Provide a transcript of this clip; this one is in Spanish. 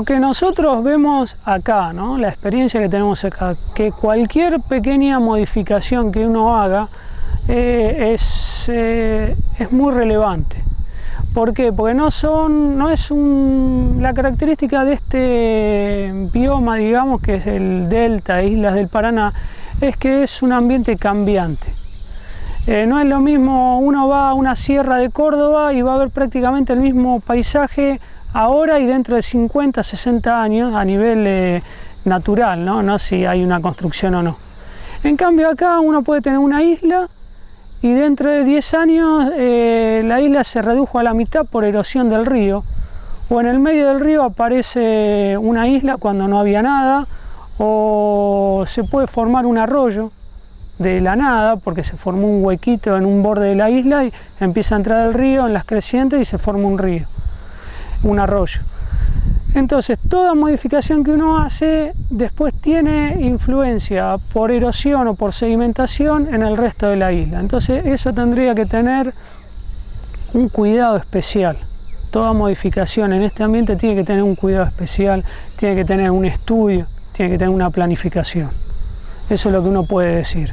Lo que nosotros vemos acá, la experiencia que tenemos acá, que cualquier pequeña modificación que uno haga eh, es, eh, es muy relevante. ¿Por qué? Porque no son, no es la característica de este bioma, digamos, que es el delta, islas del Paraná, es que es un ambiente cambiante. Eh, no es lo mismo, uno va a una sierra de Córdoba y va a ver prácticamente el mismo paisaje ahora y dentro de 50, 60 años a nivel eh, natural, ¿no? no si hay una construcción o no. En cambio acá uno puede tener una isla y dentro de 10 años eh, la isla se redujo a la mitad por erosión del río o en el medio del río aparece una isla cuando no había nada o se puede formar un arroyo de la nada porque se formó un huequito en un borde de la isla y empieza a entrar el río en las crecientes y se forma un río, un arroyo. Entonces, toda modificación que uno hace después tiene influencia por erosión o por sedimentación en el resto de la isla. Entonces, eso tendría que tener un cuidado especial. Toda modificación en este ambiente tiene que tener un cuidado especial, tiene que tener un estudio, tiene que tener una planificación. Eso es lo que uno puede decir.